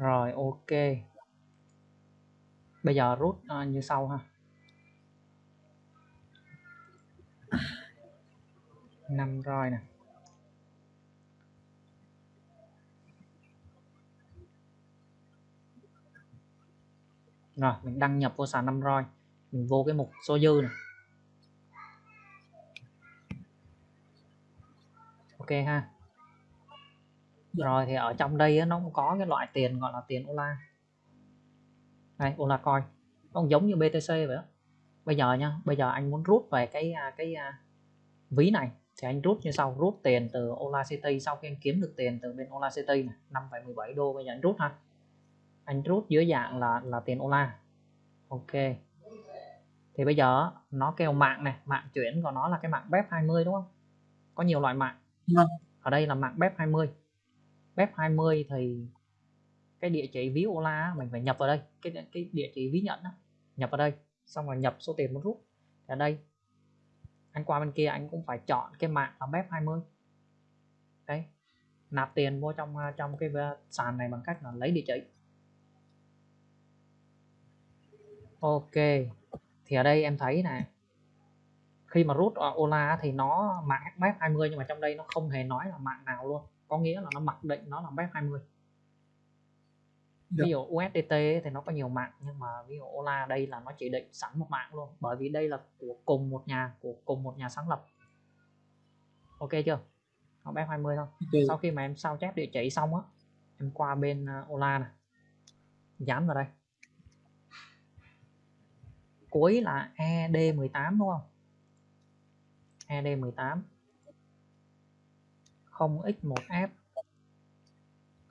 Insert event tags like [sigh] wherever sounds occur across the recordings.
rồi ok. Bây giờ rút uh, ờ, như sau ha. Năm roi nè. Rồi mình đăng nhập vô sàn năm roi. Mình vô cái mục số dư này ok ha rồi thì ở trong đây nó cũng có cái loại tiền gọi là tiền Ola. Đây Ola coin. Nó giống như BTC vậy đó bây giờ nha bây giờ anh muốn rút về cái à, cái à, ví này thì anh rút như sau rút tiền từ Ola City. Sau khi anh kiếm được tiền từ bên Ola City này 5,17 đô bây giờ anh rút ha. Anh rút dưới dạng là là tiền Ola. Ok. Thì bây giờ nó kêu mạng này mạng chuyển của nó là cái mạng BEP 20 đúng không? Có nhiều loại mạng. Vâng. ở đây là mạng BEP 20 web 20 thì cái địa chỉ ví Ola mình phải nhập vào đây. Cái cái địa chỉ ví nhận đó, nhập vào đây. Xong rồi nhập số tiền muốn rút. Ở đây anh qua bên kia anh cũng phải chọn cái mạng là web 20 đấy nạp tiền vô trong à, trong cái à, sàn này bằng cách là lấy địa chỉ. Ok thì ở đây em thấy này khi mà rút Ola thì nó mạng web 20 nhưng mà trong đây nó không hề nói là mạng nào luôn có nghĩa là nó mặc định nó là BEP 20 Được. ví dụ USDT thì nó có nhiều mạng nhưng mà ví dụ Ola đây là nó chỉ định sẵn một mạng luôn bởi vì đây là của cùng một nhà của cùng một nhà sáng lập. Ok chưa? Nó BEP 20 thôi. Ok. sau khi mà em sao chép địa chỉ xong á em qua bên uh, Ola này dán vào đây. Cuối là ED18 đúng không? ED18 0x1f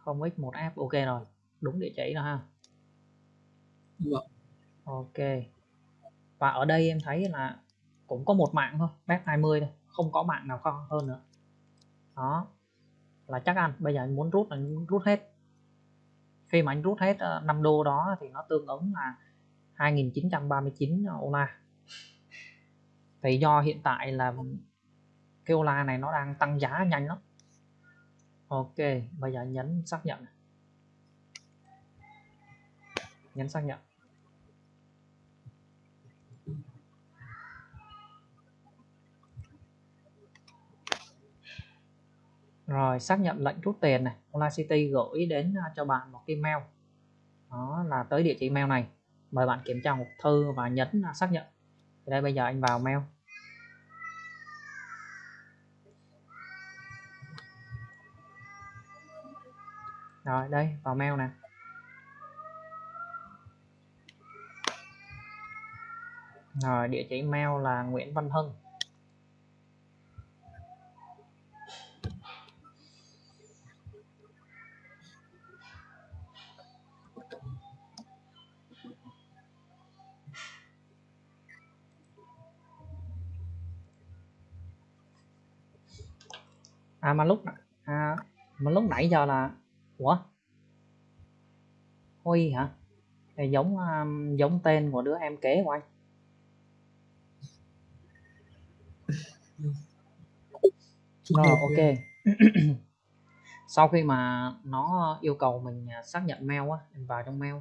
0x1f ok rồi. Đúng địa chỉ rồi ha. Vâng. ok. Và ở đây em thấy là cũng có một mạng thôi BEP 20 thôi không có mạng nào khó hơn nữa. Đó. Là chắc ăn bây giờ anh muốn rút là anh rút hết. Khi mà anh rút hết 5 đô đó thì nó tương ứng là 2939 Ola thì do hiện tại là cái Ola này nó đang tăng giá nhanh lắm Ok, bây giờ nhấn xác nhận. Nhấn xác nhận. Rồi, xác nhận lệnh rút tiền này. Online City gửi đến à, cho bạn một cái mail. Đó là tới địa chỉ mail này. Mời bạn kiểm tra hộp thư và nhấn à, xác nhận. Thì đây, bây giờ anh vào mail. Rồi đây vào mail nè. Rồi địa chỉ mail là Nguyễn Văn Hưng. À mà lúc à, mà lúc nãy giờ là ủa? Huy hả? Thì giống um, giống tên của đứa em kế của anh. Rồi ok. [clears throat] sau khi mà nó yêu cầu mình à, xác nhận mail á mình vào trong mail.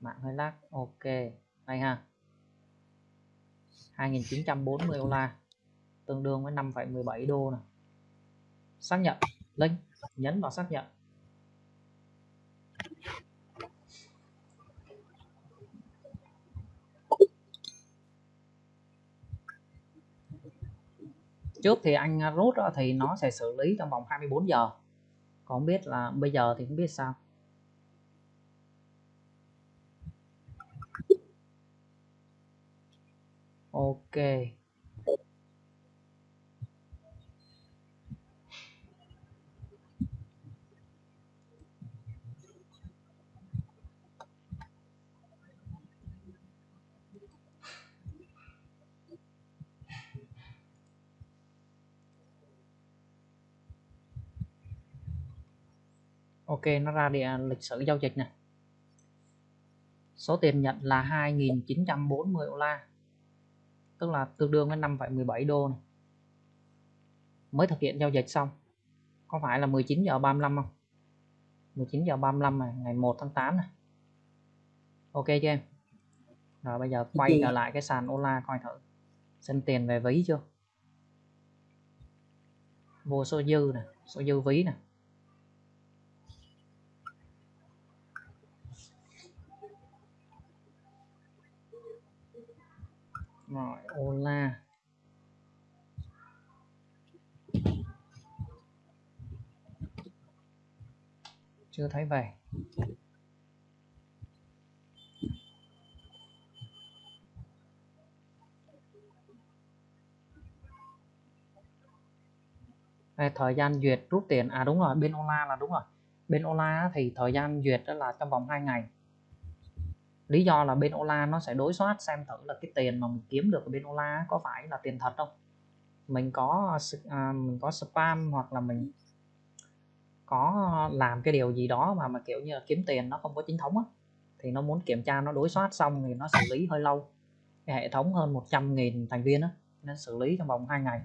Mạng hơi lag ok. Đây ha. 2940 đô la tương đương với 5,17 đô này xác nhận link nhấn vào xác nhận. Trước thì anh rút đó thì nó sẽ xử lý trong vòng 24 giờ. Còn biết là bây giờ thì không biết sao. Ok. Ok nó ra địa lịch sử giao dịch này số tiền nhận là 2.940 đô la tức là tương đương với 5,17 đô này. mới thực hiện giao dịch xong có phải là 19 giờ 35 không? 19 giờ 35 này ngày 1 tháng 8 này. Ok chưa em? Rồi bây giờ quay trở lại cái sàn Ola coi thử xin tiền về ví chưa? Vô số dư nè số dư ví nè. Rồi Ola. Chưa thấy về. Đây, thời gian duyệt rút tiền. À đúng rồi bên Ola là đúng rồi. Bên Ola thì thời gian duyệt đó là trong vòng 2 ngày lý do là bên Ola nó sẽ đối soát xem thử là cái tiền mà mình kiếm được ở bên Ola có phải là tiền thật không? Mình có à, mình có spam hoặc là mình có làm cái điều gì đó mà mà kiểu như là kiếm tiền nó không có chính thống á thì nó muốn kiểm tra nó đối soát xong thì nó xử lý hơi lâu. Cái hệ thống hơn 100.000 thành viên á nên xử lý trong vòng 2 ngày.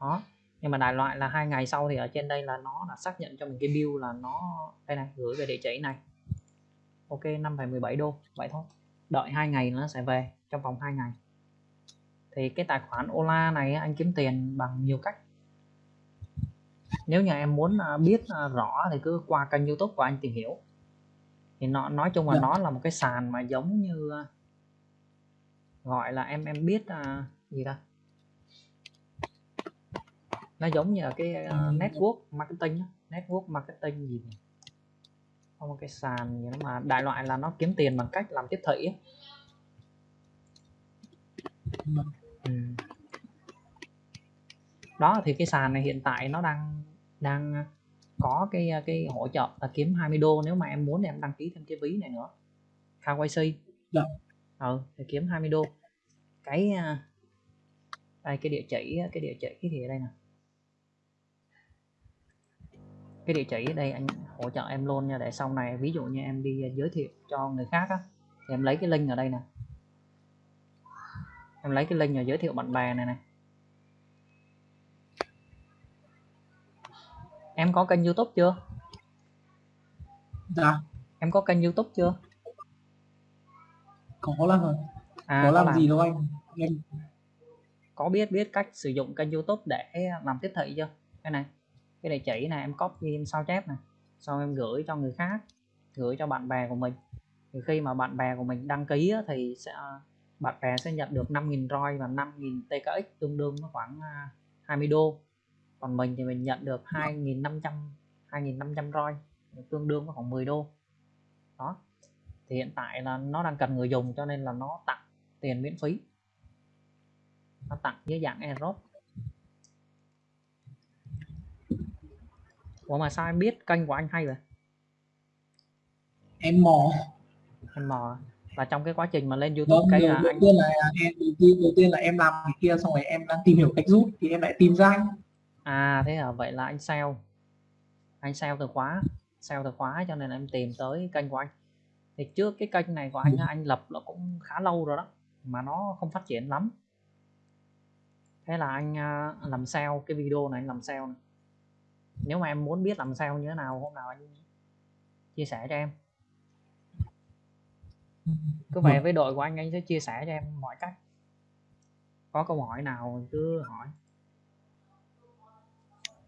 Đó nhưng mà đại loại là hai ngày sau thì ở trên đây là nó đã xác nhận cho mình cái bill là nó đây này gửi về địa chỉ này ok 5,17 đô. Vậy thôi. Đợi hai ngày nó sẽ về trong vòng 2 ngày. Thì cái tài khoản Ola này anh kiếm tiền bằng nhiều cách. Nếu như em muốn à, biết à, rõ thì cứ qua kênh YouTube của anh tìm hiểu. Thì nó nói chung là Dạ. nó là một cái sàn mà giống như à, gọi là em em biết à, gì ta? Nó giống như là cái network marketing network marketing gì nhỉ? Có cái sàn đó mà đại loại là nó kiếm tiền bằng cách làm tiếp thị. Ừ. đó thì cái sàn này hiện tại nó đang đang có cái cái hỗ trợ là kiếm 20 đô nếu mà em muốn thì em đăng ký thêm cái ví này nữa KYC Dạ. ừ thì kiếm 20 đô cái à, đây cái địa chỉ cái địa chỉ thì ở đây nè cái địa chỉ ở đây anh hỗ trợ em luôn nha. Để sau này ví dụ như em đi giới thiệu cho người khác á thì em lấy cái link ở đây nè. Em lấy cái link rồi giới thiệu bạn bè này này em có kênh youtube chưa? Dạ. Em có kênh youtube chưa? Có làm rồi. À có làm làm gì đâu anh. Em có biết biết cách sử dụng kênh youtube để làm tiếp thị chưa? Cái này cái địa chỉ này em copy em sao chép này xong em gửi cho người khác gửi cho bạn bè của mình. Thì khi mà bạn bè của mình đăng ký á, thì sẽ bạn bè sẽ nhận được 5.000 ROI và 5.000 TKX tương đương với khoảng à, 20 đô. Còn mình thì mình nhận được 2.500 2.500 ROI tương đương với khoảng 10 đô. Đó. Thì hiện tại là nó đang cần người dùng cho nên là nó tặng tiền miễn phí. Nó tặng dưới dạng airdrop Ủa mà sao em biết kênh của anh hay vậy? Em mò. Em mò là trong cái quá trình mà lên YouTube vâng cái là đầu anh tiên là em đầu tiên, đầu tiên là em làm cái kia xong rồi em đang tìm hiểu cách rút thì em lại tìm ra anh. À thế à vậy là anh sale. Anh sale từ khóa sale từ khóa cho nên em tìm tới kênh của anh. Thì trước cái kênh này của anh á, anh lập là cũng khá lâu rồi đó mà nó không phát triển lắm. Thế là anh à, làm sale cái video này anh làm sale này. Nếu mà em muốn biết làm sale như thế nào hôm nào anh chia sẻ cho em cứ về với đội của anh anh sẽ chia sẻ cho em mọi cách có câu hỏi nào cứ hỏi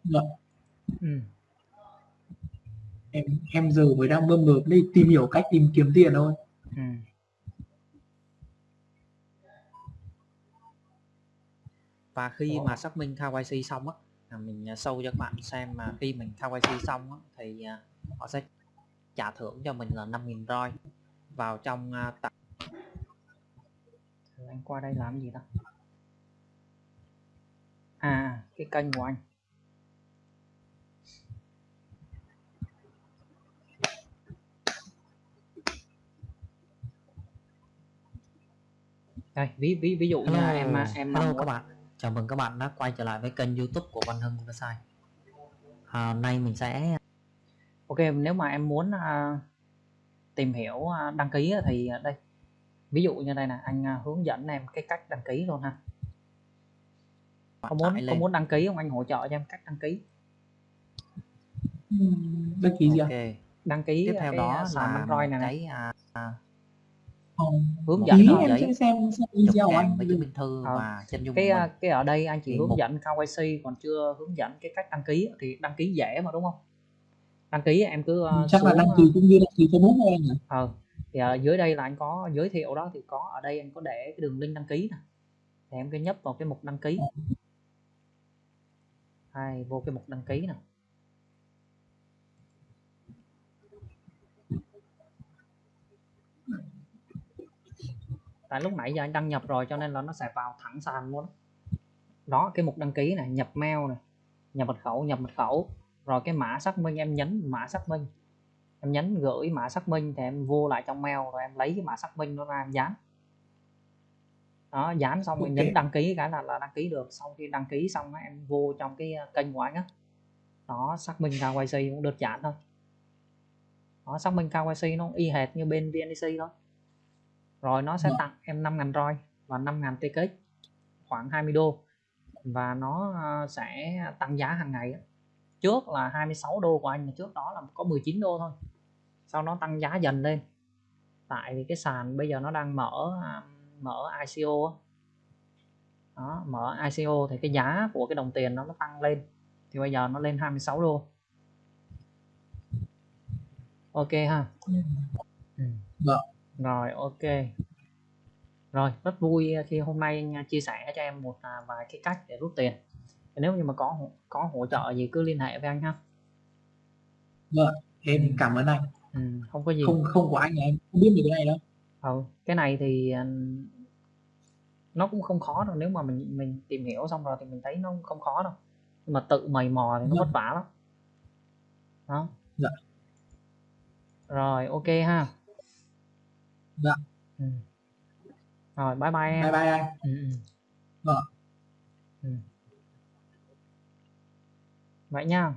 Vâng. ừ. em em giờ mới đang mơm mớm đi tìm hiểu cách tìm kiếm tiền thôi Ừ. và khi mà xác minh KYC xong á mình à, show cho các bạn xem mà khi mình KYC xong á, thì à, họ sẽ trả thưởng cho mình là 5.000 roi vào trong à, Thử anh qua đây làm gì ta? À cái kênh của anh. Đây ví ví ví dụ như là em em hello các bạn chào mừng các bạn đã quay trở lại với kênh youtube của Văn Hưng Website à, hôm nay mình sẽ ok nếu mà em muốn à, tìm hiểu à, đăng ký thì à, đây. Ví dụ như đây nè anh à, hướng dẫn em cái cách đăng ký luôn ha. Có muốn có muốn đăng ký không? Anh hỗ trợ cho em cách đăng ký. Đăng ký gì ạ? ok. Đăng ký tiếp theo cái đó sàn là Android này này cái à, à, hướng dẫn em giấy, sẽ xem, xem chụp video của kèm anh với chứng minh thư Ờ. và chân dung cái của à, mình. cái ở đây anh chỉ hướng một- dẫn KYC còn chưa hướng dẫn cái cách đăng ký thì đăng ký dễ mà đúng không? Đăng ký em cứ ờ, chắc là xuống, đăng ờ, ký cũng như đăng ký Facebook thôi anh nhỉ? ờ thì ở dưới đây là anh có giới thiệu đó thì có ở đây anh có để cái đường link đăng ký nè. Thì em cứ nhấp vào cái mục đăng ký. Hay vô cái mục đăng ký nè tại lúc nãy giờ anh đăng nhập rồi cho nên là nó sẽ vào thẳng sàn luôn đó cái mục đăng ký này nhập mail này nhập mật khẩu nhập mật khẩu. Rồi cái mã xác minh em nhấn mã xác minh. Em nhấn gửi mã xác minh thì em vô lại trong mail rồi em lấy cái mã xác minh nó ra em dán. Đó dán xong rồi Ok. nhấn đăng ký cái là là đăng ký được. Sau khi đăng ký xong á, em vô trong cái uh, kênh của anh á. Đó xác minh KYC cũng đơn giản thôi. Đó xác minh KYC nó y hệt như bên VNEC thôi rồi nó sẽ Dạ. tặng em 5.000 ROI và 5.000 TKX khoảng 20 đô. Và nó uh, sẽ tăng giá hàng ngày trước là 26 đô của anh trước đó là có 19 đô thôi. Sau nó tăng giá dần lên. Tại vì cái sàn bây giờ nó đang mở à, mở ICO đó mở ICO thì cái giá của cái đồng tiền nó nó tăng lên. Thì bây giờ nó lên 26 đô. Ok ha? Ừ. Vâng. Rồi ok. Rồi rất vui khi hôm nay à, chia sẻ cho em một à, vài cái cách để rút tiền. Nếu như mà có có hỗ trợ gì cứ liên hệ với anh ha. Em cảm ơn anh. ừ, không có gì. Không không của anh em không biết về cái này đâu. ừ, cái này thì ừ, nó cũng không khó đâu. Nếu mà mình mình tìm hiểu xong rồi thì mình thấy nó không khó đâu. Nhưng mà tự mày mò thì nó vất vả lắm. Đó. Dạ. rồi ok ha Dạ. ừ. rồi bye bye em Bye bye anh. ừ, ừ. Vâng. Ừ. vậy nha